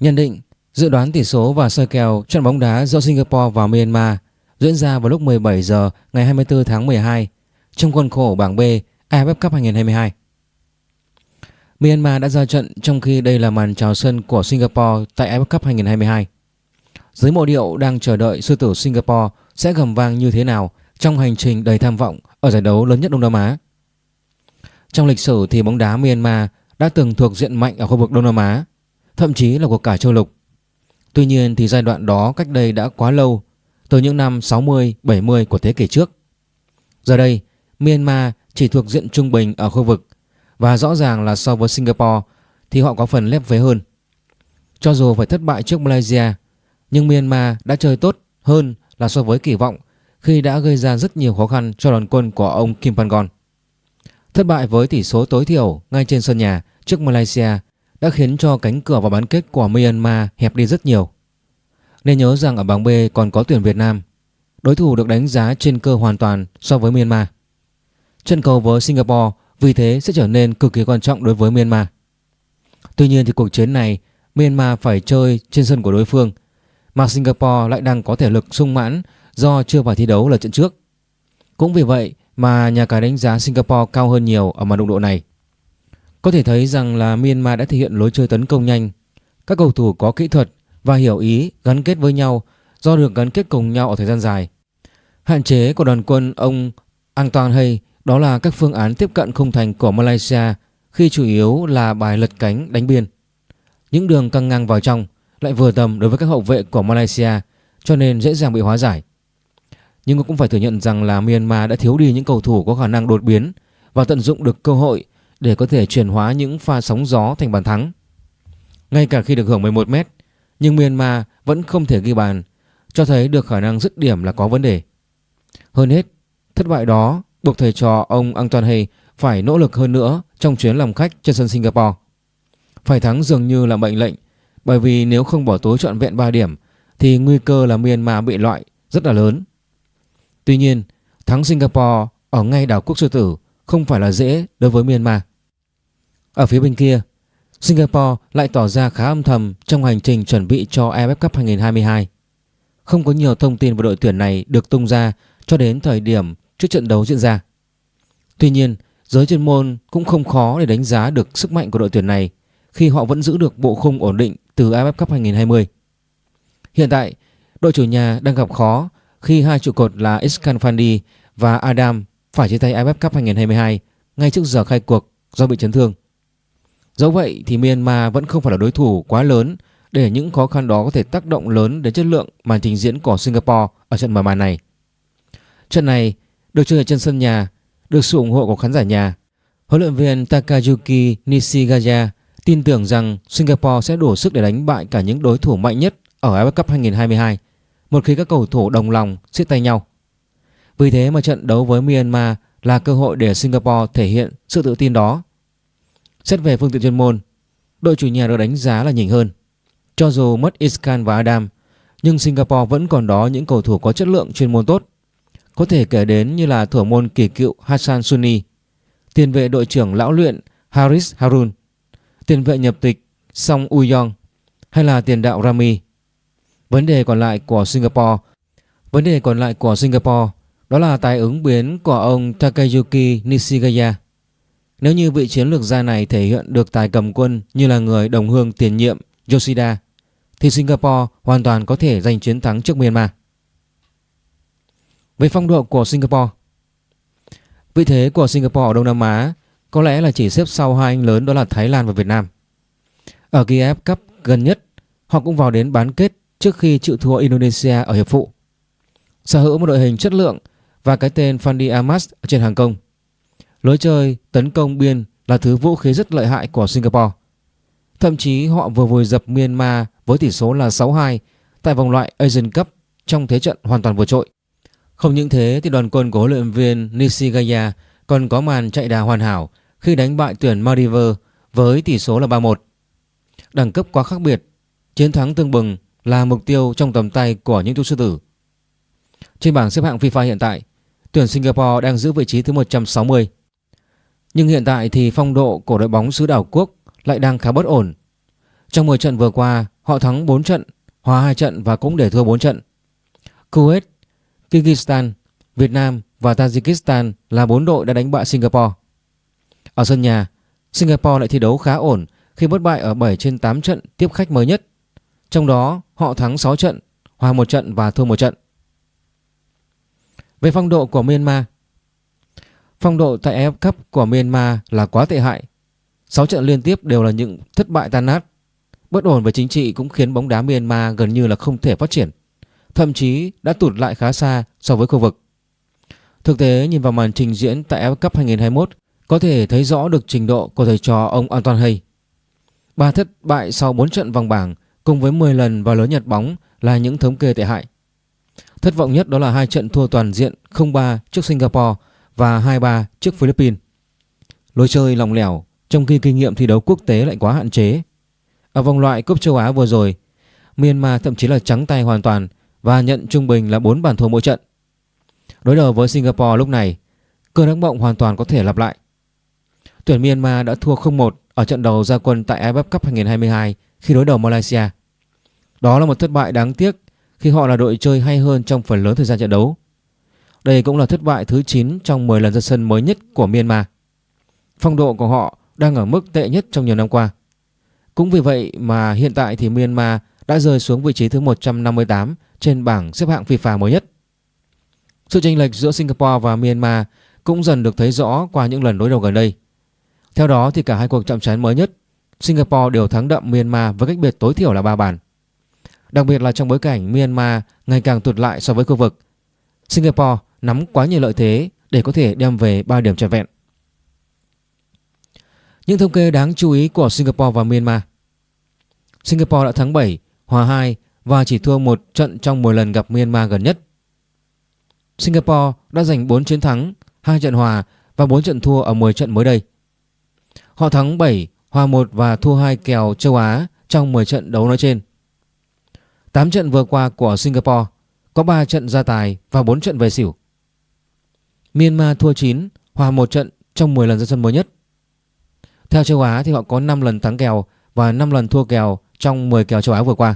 Nhận định Dự đoán tỷ số và soi kèo trận bóng đá giữa Singapore và Myanmar diễn ra vào lúc 17 giờ ngày 24 tháng 12 trong khuôn khổ bảng B AFF Cup 2022. Myanmar đã ra trận trong khi đây là màn chào sân của Singapore tại AFF Cup 2022. Dưới mộ điệu đang chờ đợi sư tử Singapore sẽ gầm vang như thế nào trong hành trình đầy tham vọng ở giải đấu lớn nhất Đông Nam Á. Trong lịch sử thì bóng đá Myanmar đã từng thuộc diện mạnh ở khu vực Đông Nam Á, thậm chí là của cả châu lục. Tuy nhiên thì giai đoạn đó cách đây đã quá lâu, từ những năm 60-70 của thế kỷ trước. Giờ đây, Myanmar chỉ thuộc diện trung bình ở khu vực và rõ ràng là so với Singapore thì họ có phần lép vế hơn. Cho dù phải thất bại trước Malaysia, nhưng Myanmar đã chơi tốt hơn là so với kỳ vọng khi đã gây ra rất nhiều khó khăn cho đoàn quân của ông Kim Pangon. Thất bại với tỷ số tối thiểu ngay trên sân nhà trước Malaysia đã khiến cho cánh cửa vào bán kết của Myanmar hẹp đi rất nhiều. Nên nhớ rằng ở bảng B còn có tuyển Việt Nam, đối thủ được đánh giá trên cơ hoàn toàn so với Myanmar. Trận cầu với Singapore vì thế sẽ trở nên cực kỳ quan trọng đối với Myanmar. Tuy nhiên thì cuộc chiến này Myanmar phải chơi trên sân của đối phương mà Singapore lại đang có thể lực sung mãn do chưa phải thi đấu là trận trước. Cũng vì vậy mà nhà cái đánh giá Singapore cao hơn nhiều ở màn đụng độ này. Có thể thấy rằng là Myanmar đã thể hiện lối chơi tấn công nhanh. Các cầu thủ có kỹ thuật và hiểu ý gắn kết với nhau, do được gắn kết cùng nhau ở thời gian dài. Hạn chế của đoàn quân ông Antoine Hay, đó là các phương án tiếp cận không thành của Malaysia khi chủ yếu là bài lật cánh đánh biên. Những đường căng ngang vào trong lại vừa tầm đối với các hậu vệ của Malaysia, cho nên dễ dàng bị hóa giải. Nhưng cũng phải thừa nhận rằng là Myanmar đã thiếu đi những cầu thủ có khả năng đột biến và tận dụng được cơ hội để có thể chuyển hóa những pha sóng gió thành bàn thắng. Ngay cả khi được hưởng 11 mét, nhưng Myanmar vẫn không thể ghi bàn, cho thấy được khả năng dứt điểm là có vấn đề. Hơn hết, thất bại đó buộc thầy trò ông Antoine Hay phải nỗ lực hơn nữa trong chuyến làm khách trên sân Singapore. Phải thắng dường như là mệnh lệnh, bởi vì nếu không bỏ tối trọn vẹn 3 điểm thì nguy cơ là Myanmar bị loại rất là lớn. Tuy nhiên, thắng Singapore ở ngay đảo quốc sư tử không phải là dễ đối với Myanmar. Ở phía bên kia, Singapore lại tỏ ra khá âm thầm trong hành trình chuẩn bị cho AFF Cup 2022. Không có nhiều thông tin về đội tuyển này được tung ra cho đến thời điểm trước trận đấu diễn ra. Tuy nhiên, giới chuyên môn cũng không khó để đánh giá được sức mạnh của đội tuyển này khi họ vẫn giữ được bộ khung ổn định từ AFF Cup 2020. Hiện tại, đội chủ nhà đang gặp khó khi hai trụ cột là Iskan Fandi và Adam phải chia tay AFF Cup 2022 ngay trước giờ khai cuộc do bị chấn thương. Dẫu vậy thì Myanmar vẫn không phải là đối thủ quá lớn để những khó khăn đó có thể tác động lớn đến chất lượng màn trình diễn của Singapore ở trận mở màn này. Trận này được chơi ở trên sân nhà, được sự ủng hộ của khán giả nhà. Huấn luyện viên Takayuki Nishigaya tin tưởng rằng Singapore sẽ đủ sức để đánh bại cả những đối thủ mạnh nhất ở AFF Cup 2022 một khi các cầu thủ đồng lòng siết tay nhau. Vì thế mà trận đấu với Myanmar là cơ hội để Singapore thể hiện sự tự tin đó. Xét về phương tiện chuyên môn, đội chủ nhà được đánh giá là nhỉnh hơn. Cho dù mất Iskan và Adam, nhưng Singapore vẫn còn đó những cầu thủ có chất lượng chuyên môn tốt. Có thể kể đến như là thủ môn kỳ cựu Hassan Sunni, tiền vệ đội trưởng lão luyện Haris Harun, tiền vệ nhập tịch Song Uyong hay là tiền đạo Rami. Vấn đề còn lại của Singapore Vấn đề còn lại của Singapore đó là tài ứng biến của ông Takayuki Nishigaya. Nếu như vị chiến lược gia này thể hiện được tài cầm quân như là người đồng hương tiền nhiệm Yoshida, thì Singapore hoàn toàn có thể giành chiến thắng trước Myanmar. Về phong độ của Singapore, Vị thế của Singapore ở Đông Nam Á có lẽ là chỉ xếp sau hai anh lớn đó là Thái Lan và Việt Nam. Ở kỳ Cup gần nhất, họ cũng vào đến bán kết trước khi chịu thua Indonesia ở hiệp phụ. Sở hữu một đội hình chất lượng và cái tên Fandi Amas trên hàng công. Lối chơi tấn công biên là thứ vũ khí rất lợi hại của Singapore. Thậm chí họ vừa vùi dập Myanmar với tỷ số là 6-2 tại vòng loại Asian Cup trong thế trận hoàn toàn vượt trội. Không những thế thì đoàn quân của huấn luyện viên Nishigaya còn có màn chạy đà hoàn hảo khi đánh bại tuyển Maldives với tỷ số là 3-1. Đẳng cấp quá khác biệt, chiến thắng tương bừng là mục tiêu trong tầm tay của những chú sư tử. Trên bảng xếp hạng FIFA hiện tại, tuyển Singapore đang giữ vị trí thứ 160. Nhưng hiện tại thì phong độ của đội bóng xứ đảo quốc lại đang khá bất ổn. Trong 10 trận vừa qua, họ thắng 4 trận, hòa 2 trận và cũng để thua 4 trận. Kuwait, Kyrgyzstan, Việt Nam và Tajikistan là 4 đội đã đánh bại Singapore. Ở sân nhà, Singapore lại thi đấu khá ổn khi bất bại ở 7 trên 8 trận tiếp khách mới nhất. Trong đó họ thắng 6 trận, hòa 1 trận và thua 1 trận. Về phong độ của Myanmar Phong độ tại AF Cup của Myanmar là quá tệ hại. 6 trận liên tiếp đều là những thất bại tan nát. Bất ổn về chính trị cũng khiến bóng đá Myanmar gần như là không thể phát triển, Thậm chí đã tụt lại khá xa so với khu vực. Thực tế, nhìn vào màn trình diễn tại AF Cup 2021 Có thể thấy rõ được trình độ của thầy trò ông Anton Hay. Ba thất bại sau 4 trận vòng bảng cùng với 10 lần vào lớn nhặt bóng là những thống kê tệ hại. Thất vọng nhất đó là hai trận thua toàn diện 0-3 trước Singapore và 2-3 trước Philippines. Lối chơi lỏng lẻo trong khi kinh nghiệm thi đấu quốc tế lại quá hạn chế. Ở vòng loại cúp châu Á vừa rồi, Myanmar thậm chí là trắng tay hoàn toàn và nhận trung bình là 4 bàn thua mỗi trận. Đối đầu với Singapore lúc này, cơn ác mộng hoàn toàn có thể lặp lại. Tuyển Myanmar đã thua 0-1 ở trận đầu ra quân tại AFF Cup 2022 khi đối đầu Malaysia. Đó là một thất bại đáng tiếc khi họ là đội chơi hay hơn trong phần lớn thời gian trận đấu. Đây cũng là thất bại thứ 9 trong 10 lần ra sân mới nhất của Myanmar. Phong độ của họ đang ở mức tệ nhất trong nhiều năm qua. Cũng vì vậy mà hiện tại thì Myanmar đã rơi xuống vị trí thứ 158 trên bảng xếp hạng FIFA mới nhất. Sự chênh lệch giữa Singapore và Myanmar cũng dần được thấy rõ qua những lần đối đầu gần đây. Theo đó thì cả hai cuộc chạm trán mới nhất, Singapore đều thắng đậm Myanmar với cách biệt tối thiểu là 3 bàn. Đặc biệt là trong bối cảnh Myanmar ngày càng tụt lại so với khu vực. Singapore nắm quá nhiều lợi thế để có thể đem về 3 điểm trọn vẹn. Những thống kê đáng chú ý của Singapore và Myanmar. Singapore đã thắng 7, hòa 2 và chỉ thua một trận trong 10 lần gặp Myanmar gần nhất. Singapore đã giành 4 chiến thắng, 2 trận hòa và 4 trận thua ở 10 trận mới đây. Họ thắng 7, hòa 1 và thua 2 kèo châu Á trong 10 trận đấu nói trên. 8 trận vừa qua của Singapore có 3 trận ra tài và 4 trận về xỉu. Myanmar thua 9, hòa 1 trận trong 10 lần ra sân mới nhất. Theo châu Á thì họ có 5 lần thắng kèo và 5 lần thua kèo trong 10 kèo châu Á vừa qua.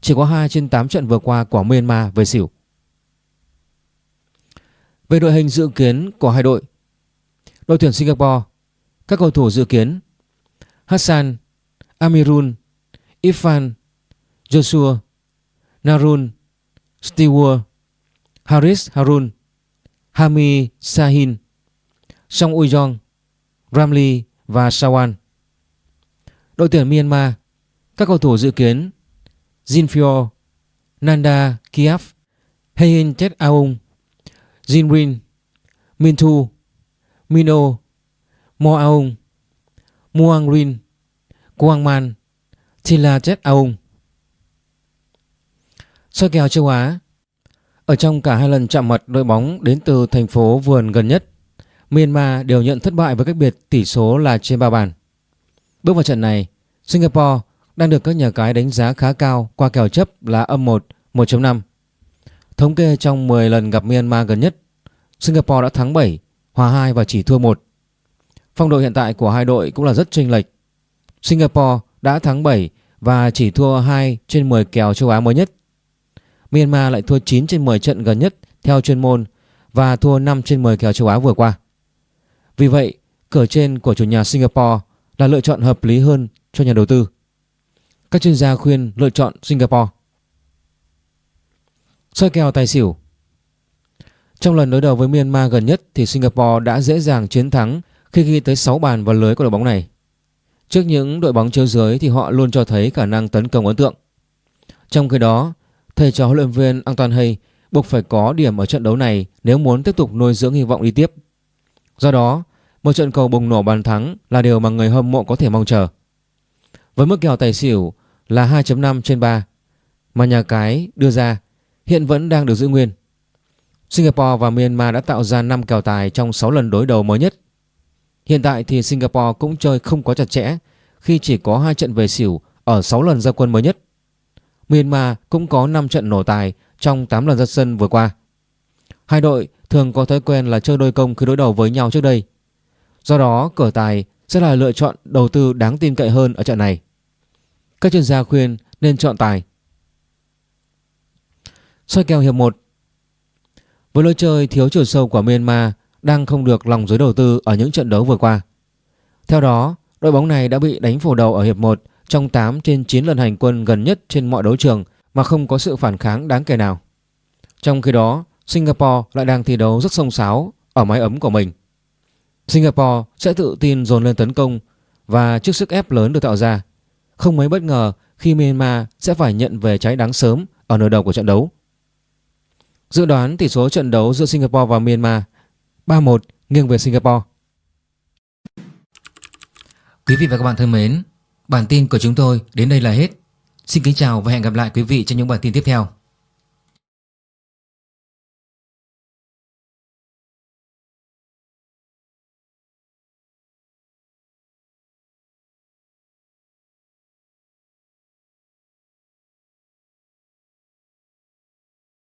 Chỉ có 2 trên 8 trận vừa qua của Myanmar về xỉu. Về đội hình dự kiến của hai đội Đội tuyển Singapore Các cầu thủ dự kiến Hassan Amirun, Ifan, Joshua Narun Stewart Haris Harun Hami Sahin Song Ujong, Ramli và Sawan. Đội tuyển Myanmar Các cầu thủ dự kiến Jinfio Nanda Kiaf Heihin Chet Aung Jinrin Mintu Mino Mo Aung Muang Rin Quang Man Thila Chet Aung. Soi kèo châu Á ở trong cả hai lần chạm mặt đội bóng đến từ thành phố vườn gần nhất. Myanmar đều nhận thất bại với cách biệt tỷ số là trên 3 bàn. Bước vào trận này Singapore đang được các nhà cái đánh giá khá cao qua kèo chấp là âm 1, 1.5 Thống kê trong 10 lần gặp Myanmar gần nhất Singapore đã thắng 7, hòa 2 và chỉ thua 1 Phong độ hiện tại của hai đội cũng là rất chênh lệch. Singapore đã thắng 7 và chỉ thua 2 trên 10 kèo châu Á mới nhất. Myanmar lại thua 9 trên 10 trận gần nhất theo chuyên môn và thua 5 trên 10 kèo châu Á vừa qua. Vì vậy, cửa trên của chủ nhà Singapore là lựa chọn hợp lý hơn cho nhà đầu tư. Các chuyên gia khuyên lựa chọn Singapore. Soi kèo tài xỉu Trong lần đối đầu với Myanmar gần nhất thì Singapore đã dễ dàng chiến thắng khi ghi tới 6 bàn vào lưới của đội bóng này. Trước những đội bóng chiếu dưới thì họ luôn cho thấy khả năng tấn công ấn tượng. Trong khi đó, thầy trò huấn luyện viên Antoine Hay buộc phải có điểm ở trận đấu này nếu muốn tiếp tục nuôi dưỡng hy vọng đi tiếp. Do đó, một trận cầu bùng nổ bàn thắng là điều mà người hâm mộ có thể mong chờ. Với mức kèo tài xỉu là 2.5 trên 3 mà nhà cái đưa ra hiện vẫn đang được giữ nguyên. Singapore và Myanmar đã tạo ra 5 kèo tài trong 6 lần đối đầu mới nhất. Hiện tại thì Singapore cũng chơi không quá chặt chẽ khi chỉ có 2 trận về xỉu ở 6 lần ra quân mới nhất. Myanmar cũng có 5 trận nổ tài trong 8 lần ra sân vừa qua. Hai đội thường có thói quen là chơi đôi công khi đối đầu với nhau trước đây. Do đó, cửa tài sẽ là lựa chọn đầu tư đáng tin cậy hơn ở trận này. Các chuyên gia khuyên nên chọn tài. Soi kèo hiệp 1 Với lối chơi thiếu chiều sâu của Myanmar đang không được lòng giới đầu tư ở những trận đấu vừa qua. Theo đó, đội bóng này đã bị đánh phủ đầu ở hiệp 1 trong 8 trên 9 lần hành quân gần nhất trên mọi đấu trường mà không có sự phản kháng đáng kể nào. Trong khi đó, Singapore lại đang thi đấu rất sông sáo ở mái ấm của mình. Singapore sẽ tự tin dồn lên tấn công và trước sức ép lớn được tạo ra, không mấy bất ngờ khi Myanmar sẽ phải nhận về trái đáng sớm ở nửa đầu của trận đấu. Dự đoán tỷ số trận đấu giữa Singapore và Myanmar 3-1 nghiêng về Singapore. Quý vị và các bạn thân mến, bản tin của chúng tôi đến đây là hết. Xin kính chào và hẹn gặp lại quý vị trong những bản tin tiếp theo.